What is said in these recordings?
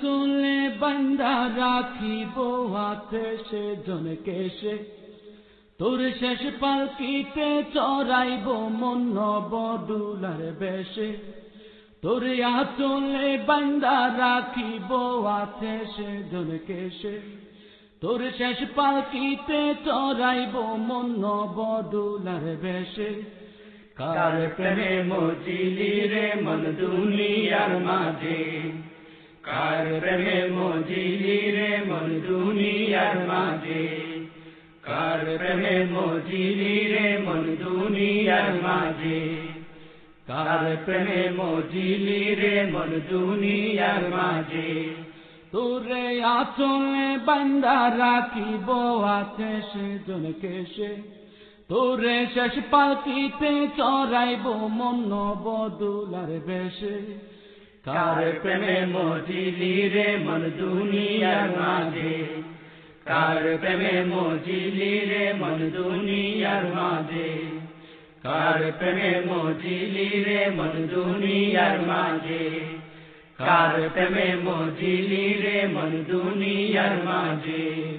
চলে, বান্দা রাখিব হাতে সে জনকে সে। তোর শেষ পালকিতে চড়াইব মন বদুলার বেশে। তোর চলে, বান্দা রাখিব হাতে সে জনকে সে। তোর শেষ পালকিতে চড়াইব মন বদুলার বেশে। কার প্রেমে মজিলি রে, মন দুনিয়ার মাঝে। কার প্রেমে মজিলি রে মন দুনিয়ার মাঝে। কার প্রেমে মজিলি রে মন দুনিয়ার মাঝে। কার প্রেমে মজিলি রে মন দুনিয়ার মাঝে। তোরে আচলে বান্দা, রাখিব আছে সে জনকে সে। তোরে শেষ পাতিতে চড়াইব মন বদুলার বেশে। কার প্রেমে মজিলি রে মন দুনিয়ার মাঝে? কার প্রেমে মজিলি রে মন দুনিয়ার মাঝে? কার প্রেমে মজিলি রে মন দুনিয়ার মাঝে? কার প্রেমে মজিলি রে মন দুনিয়ার মাঝে?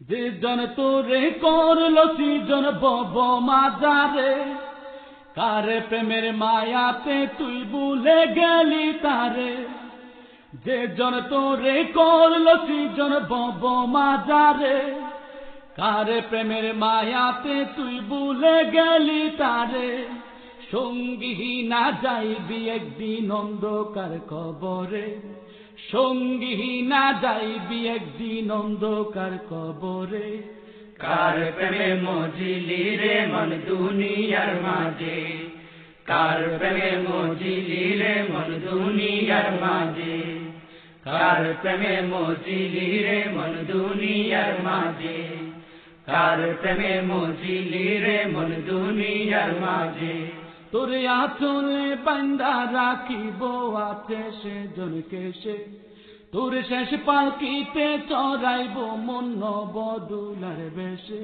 যে জন তোরে করল সৃজন বব মাজারে কার প্রেমের মায়াতে তুই ভুলে গেলি তারে। যে জন তোরে করল সৃজন বব মাজারে কার প্রেমের মায়াতে তুই ভুলে গেলি তারে। সঙ্গী না যাইবি একদিন অন্ধকার কবরে, সঙ্গী না যাইবি একদিন অন্ধকার কবরে। কার প্রেমে মজিলি রে মন দুনিয়ার মাঝে? কার প্রেমে মজিলি রে মন দুনিয়ার মাঝে? কার প্রেমে মজিলি রে মন দুনিয়ার মাঝে? কার প্রেমে মজিলি রে মন দুনিয়ার মাঝে? তোরে আচলে বান্দা রাখিব, আছে সে জনকে সে তোর শেষ পালকিতে চড়াইব মন বদুলার বেশে।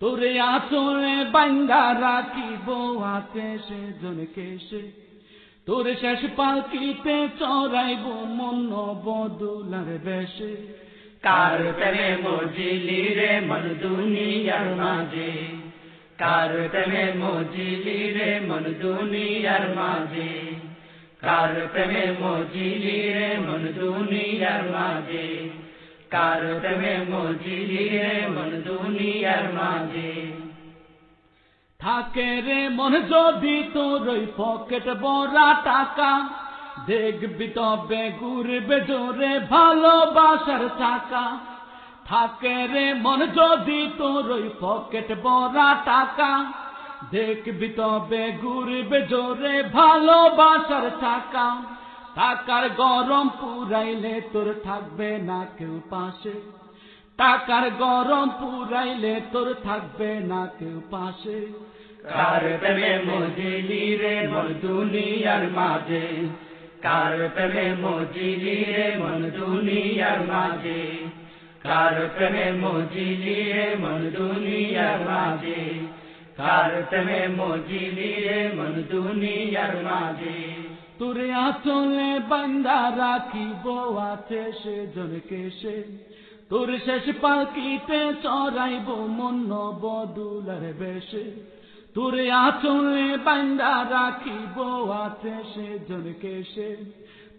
তোরে আচলে বান্দা রাখিব আছে সে জনকে সে তোর শেষ পালকিতে চড়াইব মন বদুলার বেশে। কার প্রেমে মজিলি রে মন দুনিয়ার মাঝে? কার প্রেমে মজিলি রে মন দুনিয়ার মাঝে? কার প্রেমে মজিলি রে মন দুনিয়ার মাঝে? কার প্রেমে মজিলি রে মন দুনিয়ার মাঝে? থাকে রে মন যদি তোর ওই পকেট বড়া টাকা, দেখবি তবে ঘুরবে জোরে ভালোবাসার চাকা। থাকে রে মন যদি তোর ওই পকেট বড়া টাকা দেখবি তবে ঘুরবে জোরে ভালোবাসার চাকা। টাকার গরম পুরাইলে তোর থাকবে না কেউ পাশে। টাকার গরম পুরাইলে তোর থাকবে না কেউ পাশে। কার প্রেমে মজিলি রে মন দুনিয়ার মাঝে? কার প্রেমে মজিলি রে মন দুনিয়ার মাঝে? কার প্রেমে মজিলি রে মন দুনিয়ার মাঝে? কার প্রেমে মজিলি রে মন দুনিয়ার মাঝে। তোরে আচলে বান্দা রাখিব, আছে সে জনকে সে। তোর শেষ পালকিতে চড়াইব মন বদুলার বেশে। তোরে আচলে বান্দা রাখিব, আছে সে জনকে সে।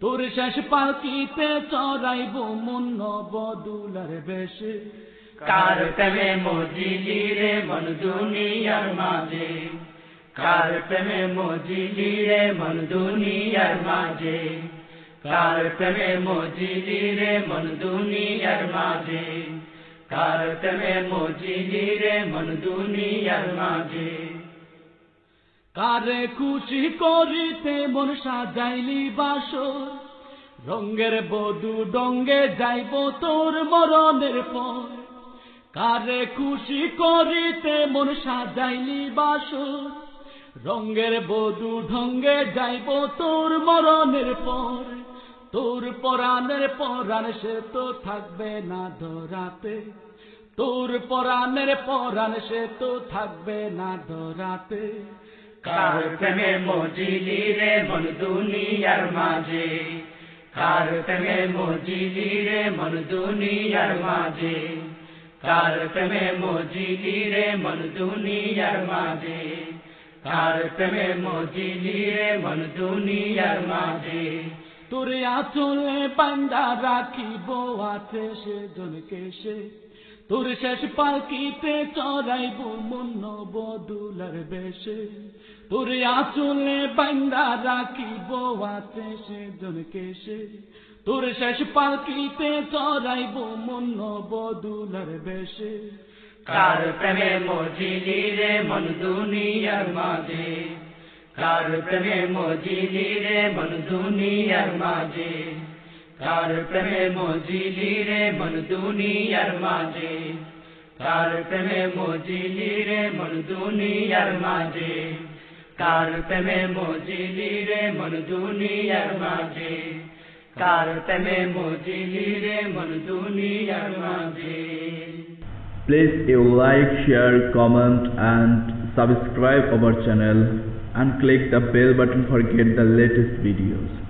তোর শেষ পালকিতে চড়াইব মন বদুলার বেশে। কার প্রেমে মজিলি মন দুনিয়ার মাঝে। কার প্রেমে মজিলি মন দুনিয়ার মাঝে। কার প্রেমে মন দুনিয়ার মাঝে। কার প্রেমে মন দুনিয়ার মাঝে। কারে খুশি করিতে মন সাজাইলি বাসর। রঙ্গের বধু ডঙ্গে যাইব তোর মরণের পর। কারে খুশি করিতে মন সাজাইলি বাসর রঙ্গের বধু ঢঙ্গে যাইব তোর মরণের পর। তোর পরাণের পরাণ সে তো থাকবে না ধরাতে, তোর পরাণের পরাণ সে তো থাকবে না ধরাতে। কার প্রেমে মজিলি রে মন দুনিয়ার মাঝে? কার প্রেমে মজিলি রে মন দুনিয়ার মাঝে? কার প্রেমে মজিলি রে মন মাঝে। তার প্রেমে মজিলি রে মন মাঝে। তোর আচলে বান্দা রাখিব, আছে সে জনকে সে। তোর শেষ পালকিতে চড়াইব মন্ন বদুলার বেশে। তোর আচলে বান্দা রাখিব আছে সে জনকে সে তোর শেষ পালকিতে চড়াইব মন্ন বদুলার বেশে। কার প্রেমে মজিলি রে মন দুনিয়ার মাঝে? কার প্রেমে মজিলি রে মন দুনিয়ার মাঝে? কার প্রেমে মজিলি রে মন দুনিয়ার মাঝে কার প্রেমে মজিলি রে মন দুনিয়ার মাঝে কার প্রেমে মজিলি রে মন দুনিয়ার মাঝে কার প্রেমে মজিলি রে মন দুনিয়ার মাঝে Please you like, share, comment and subscribe our channel and click the bell button for get the latest videos.